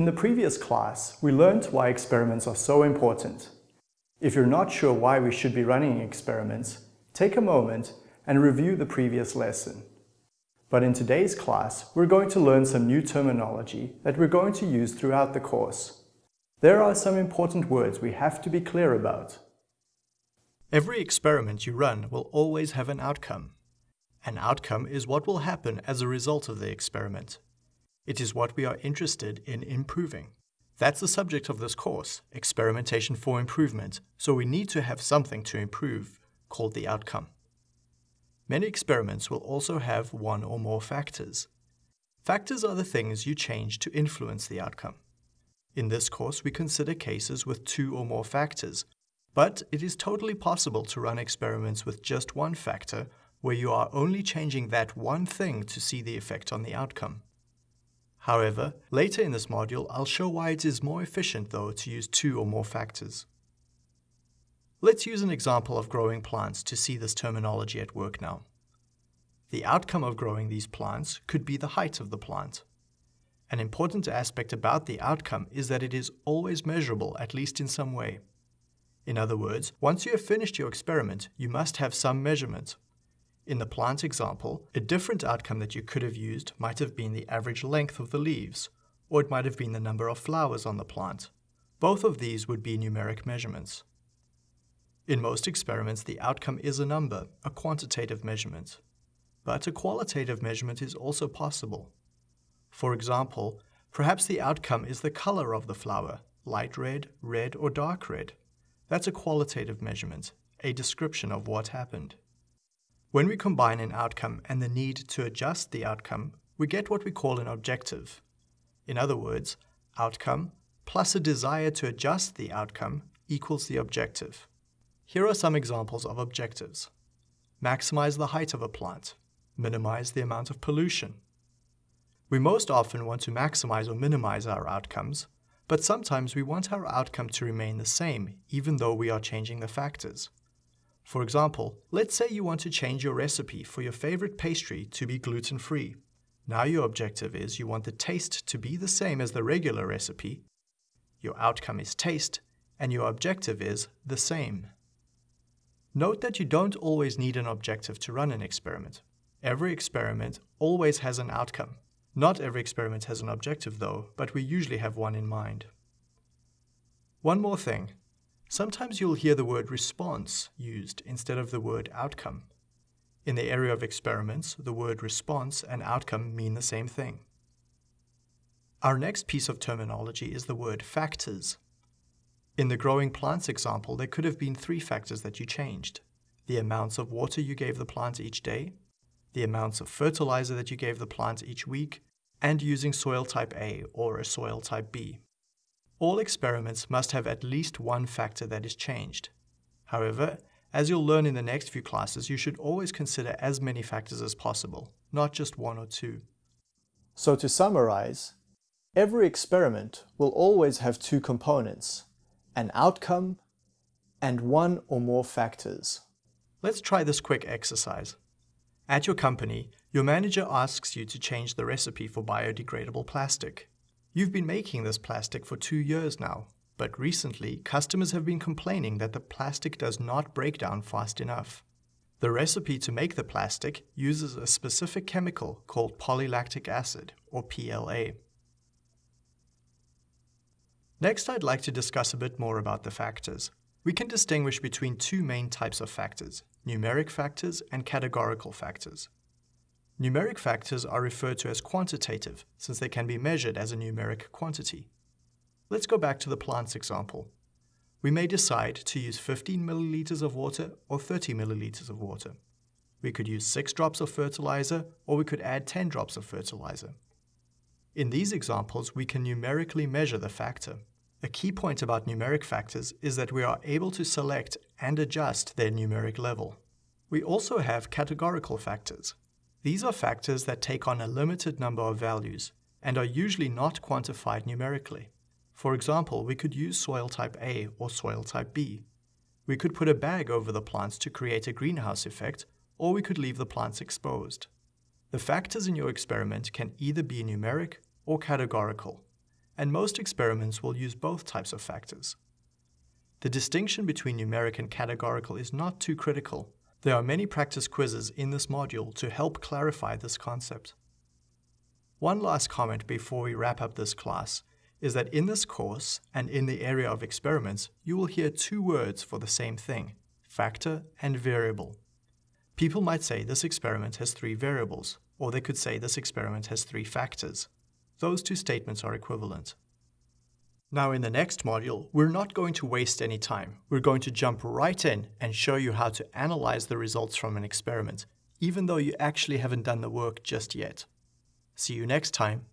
In the previous class, we learned why experiments are so important. If you're not sure why we should be running experiments, take a moment and review the previous lesson. But in today's class, we're going to learn some new terminology that we're going to use throughout the course. There are some important words we have to be clear about. Every experiment you run will always have an outcome. An outcome is what will happen as a result of the experiment. It is what we are interested in improving. That's the subject of this course, Experimentation for Improvement, so we need to have something to improve, called the outcome. Many experiments will also have one or more factors. Factors are the things you change to influence the outcome. In this course, we consider cases with two or more factors, but it is totally possible to run experiments with just one factor where you are only changing that one thing to see the effect on the outcome. However, later in this module, I'll show why it is more efficient though to use two or more factors. Let's use an example of growing plants to see this terminology at work now. The outcome of growing these plants could be the height of the plant. An important aspect about the outcome is that it is always measurable, at least in some way. In other words, once you have finished your experiment, you must have some measurement. In the plant example, a different outcome that you could have used might have been the average length of the leaves, or it might have been the number of flowers on the plant. Both of these would be numeric measurements. In most experiments, the outcome is a number, a quantitative measurement. But a qualitative measurement is also possible. For example, perhaps the outcome is the color of the flower, light red, red, or dark red. That's a qualitative measurement, a description of what happened. When we combine an outcome and the need to adjust the outcome, we get what we call an objective. In other words, outcome plus a desire to adjust the outcome equals the objective. Here are some examples of objectives. Maximize the height of a plant. Minimize the amount of pollution. We most often want to maximize or minimize our outcomes, but sometimes we want our outcome to remain the same even though we are changing the factors. For example, let's say you want to change your recipe for your favorite pastry to be gluten-free. Now your objective is you want the taste to be the same as the regular recipe. Your outcome is taste, and your objective is the same. Note that you don't always need an objective to run an experiment. Every experiment always has an outcome. Not every experiment has an objective though, but we usually have one in mind. One more thing. Sometimes you'll hear the word response used instead of the word outcome. In the area of experiments, the word response and outcome mean the same thing. Our next piece of terminology is the word factors. In the growing plants example, there could have been three factors that you changed. The amounts of water you gave the plant each day, the amounts of fertilizer that you gave the plant each week, and using soil type A or a soil type B. All experiments must have at least one factor that is changed. However, as you'll learn in the next few classes, you should always consider as many factors as possible, not just one or two. So to summarize, every experiment will always have two components, an outcome, and one or more factors. Let's try this quick exercise. At your company, your manager asks you to change the recipe for biodegradable plastic. You've been making this plastic for two years now, but recently customers have been complaining that the plastic does not break down fast enough. The recipe to make the plastic uses a specific chemical called polylactic acid, or PLA. Next, I'd like to discuss a bit more about the factors. We can distinguish between two main types of factors, numeric factors and categorical factors. Numeric factors are referred to as quantitative, since they can be measured as a numeric quantity. Let's go back to the plants example. We may decide to use 15 milliliters of water or 30 milliliters of water. We could use 6 drops of fertilizer, or we could add 10 drops of fertilizer. In these examples, we can numerically measure the factor. A key point about numeric factors is that we are able to select and adjust their numeric level. We also have categorical factors. These are factors that take on a limited number of values and are usually not quantified numerically. For example, we could use soil type A or soil type B. We could put a bag over the plants to create a greenhouse effect, or we could leave the plants exposed. The factors in your experiment can either be numeric or categorical and most experiments will use both types of factors. The distinction between numeric and categorical is not too critical. There are many practice quizzes in this module to help clarify this concept. One last comment before we wrap up this class is that in this course and in the area of experiments, you will hear two words for the same thing, factor and variable. People might say this experiment has three variables, or they could say this experiment has three factors. Those two statements are equivalent. Now in the next module, we're not going to waste any time. We're going to jump right in and show you how to analyze the results from an experiment, even though you actually haven't done the work just yet. See you next time.